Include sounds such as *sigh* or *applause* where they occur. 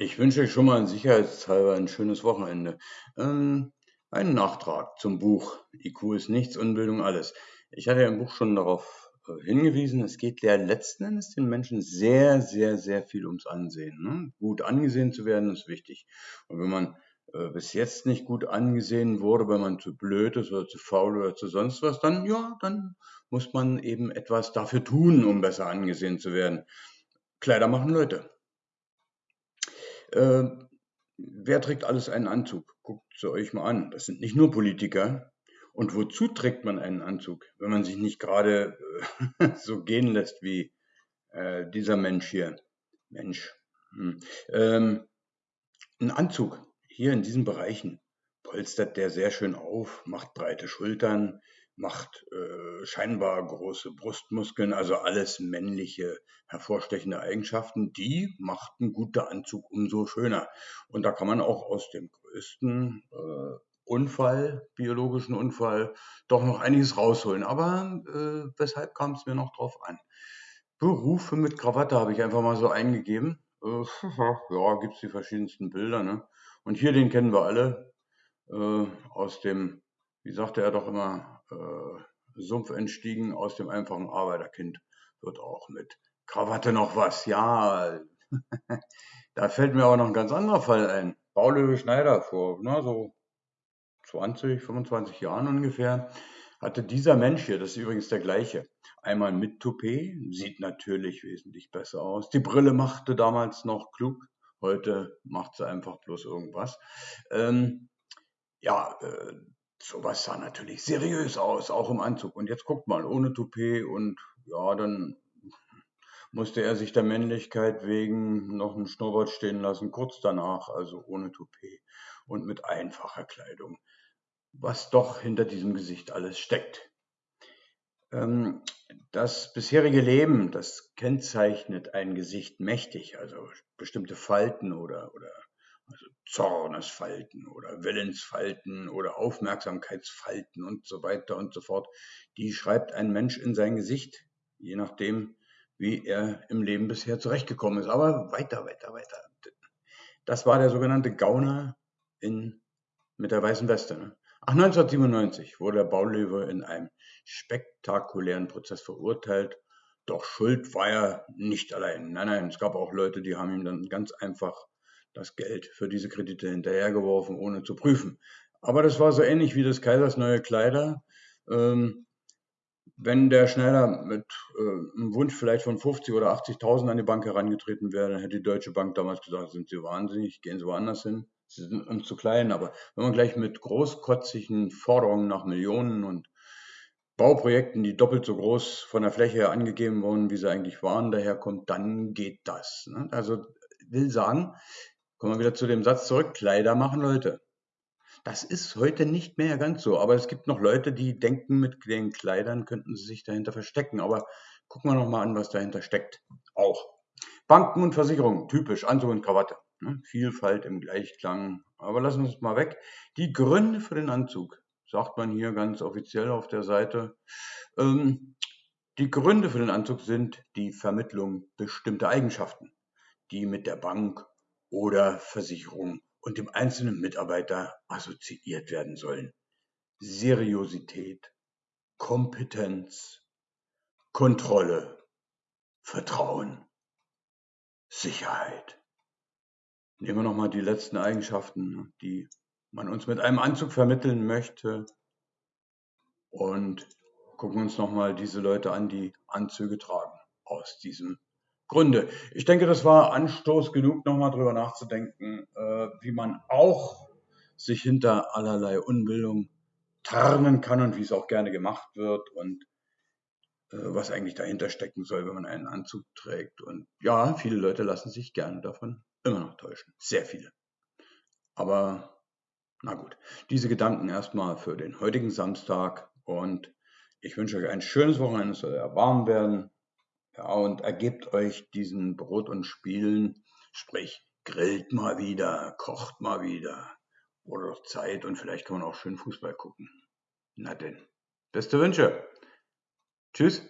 Ich wünsche euch schon mal sicherheitshalber ein schönes Wochenende. Ähm, einen Nachtrag zum Buch IQ ist nichts, Unbildung alles. Ich hatte ja im Buch schon darauf äh, hingewiesen, es geht ja letzten Endes den Menschen sehr, sehr, sehr viel ums Ansehen. Ne? Gut angesehen zu werden ist wichtig. Und wenn man äh, bis jetzt nicht gut angesehen wurde, weil man zu blöd ist oder zu faul oder zu sonst was, dann ja, dann muss man eben etwas dafür tun, um besser angesehen zu werden. Kleider machen Leute. Äh, wer trägt alles einen Anzug? Guckt es euch mal an. Das sind nicht nur Politiker. Und wozu trägt man einen Anzug, wenn man sich nicht gerade äh, *laughs* so gehen lässt wie äh, dieser Mensch hier? Mensch. Hm. Ähm, ein Anzug hier in diesen Bereichen polstert der sehr schön auf, macht breite Schultern, macht äh, scheinbar große Brustmuskeln, also alles männliche hervorstechende Eigenschaften, die macht ein guter Anzug umso schöner. Und da kann man auch aus dem größten äh, Unfall, biologischen Unfall, doch noch einiges rausholen. Aber äh, weshalb kam es mir noch drauf an? Berufe mit Krawatte habe ich einfach mal so eingegeben. Äh, *laughs* ja, gibt es die verschiedensten Bilder. Ne? Und hier den kennen wir alle äh, aus dem, wie sagte er doch immer, Sumpf entstiegen aus dem einfachen Arbeiterkind wird auch mit Krawatte noch was. Ja, *laughs* da fällt mir aber noch ein ganz anderer Fall ein. Baulöwe Schneider vor na, so 20, 25 Jahren ungefähr hatte dieser Mensch hier, das ist übrigens der gleiche, einmal mit Toupet, sieht natürlich wesentlich besser aus. Die Brille machte damals noch klug, heute macht sie einfach bloß irgendwas. Ähm, ja, äh, Sowas sah natürlich seriös aus, auch im Anzug. Und jetzt guckt mal, ohne Toupet und ja, dann musste er sich der Männlichkeit wegen noch einen Schnurrbart stehen lassen, kurz danach, also ohne Toupet und mit einfacher Kleidung. Was doch hinter diesem Gesicht alles steckt. Ähm, das bisherige Leben, das kennzeichnet ein Gesicht mächtig, also bestimmte Falten oder, oder also Zornesfalten oder Willensfalten oder Aufmerksamkeitsfalten und so weiter und so fort, die schreibt ein Mensch in sein Gesicht, je nachdem, wie er im Leben bisher zurechtgekommen ist. Aber weiter, weiter, weiter. Das war der sogenannte Gauner in, mit der weißen Weste. Ne? Ach, 1997 wurde der Baulöwe in einem spektakulären Prozess verurteilt. Doch Schuld war er nicht allein. Nein, nein, es gab auch Leute, die haben ihm dann ganz einfach das Geld für diese Kredite hinterhergeworfen, ohne zu prüfen. Aber das war so ähnlich wie des Kaisers neue Kleider. Ähm, wenn der Schneider mit äh, einem Wunsch vielleicht von 50 oder 80.000 an die Bank herangetreten wäre, dann hätte die Deutsche Bank damals gesagt, sind Sie wahnsinnig, gehen Sie woanders hin, Sie sind uns zu klein. Aber wenn man gleich mit großkotzigen Forderungen nach Millionen und Bauprojekten, die doppelt so groß von der Fläche her angegeben wurden, wie sie eigentlich waren, daherkommt, dann geht das. Ne? Also will sagen, Kommen wir wieder zu dem Satz zurück, Kleider machen Leute. Das ist heute nicht mehr ganz so, aber es gibt noch Leute, die denken, mit den Kleidern könnten sie sich dahinter verstecken. Aber gucken wir noch mal an, was dahinter steckt. Auch. Banken und Versicherungen, typisch, Anzug und Krawatte. Ne? Vielfalt im Gleichklang. Aber lassen wir es mal weg. Die Gründe für den Anzug, sagt man hier ganz offiziell auf der Seite. Ähm, die Gründe für den Anzug sind die Vermittlung bestimmter Eigenschaften, die mit der Bank oder Versicherung und dem einzelnen Mitarbeiter assoziiert werden sollen. Seriosität, Kompetenz, Kontrolle, Vertrauen, Sicherheit. Nehmen wir nochmal die letzten Eigenschaften, die man uns mit einem Anzug vermitteln möchte und gucken uns nochmal diese Leute an, die Anzüge tragen aus diesem Gründe. Ich denke, das war Anstoß genug, nochmal drüber nachzudenken, äh, wie man auch sich hinter allerlei Unbildung tarnen kann und wie es auch gerne gemacht wird und äh, was eigentlich dahinter stecken soll, wenn man einen Anzug trägt. Und ja, viele Leute lassen sich gerne davon immer noch täuschen. Sehr viele. Aber na gut, diese Gedanken erstmal für den heutigen Samstag und ich wünsche euch ein schönes Wochenende, es soll ja warm werden. Ja, und ergebt euch diesen Brot und Spielen, sprich, grillt mal wieder, kocht mal wieder. Oder doch Zeit und vielleicht kann man auch schön Fußball gucken. Na denn. Beste Wünsche. Tschüss.